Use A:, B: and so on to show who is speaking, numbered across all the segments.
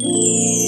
A: Música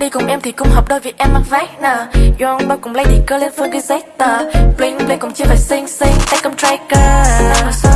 A: Đi cùng em thì cũng hợp đôi vì em mang vest nè. Young bao cùng lady girl lên phương cái giấy tờ, Bling bling cũng chưa phải xinh xinh Take em tracker.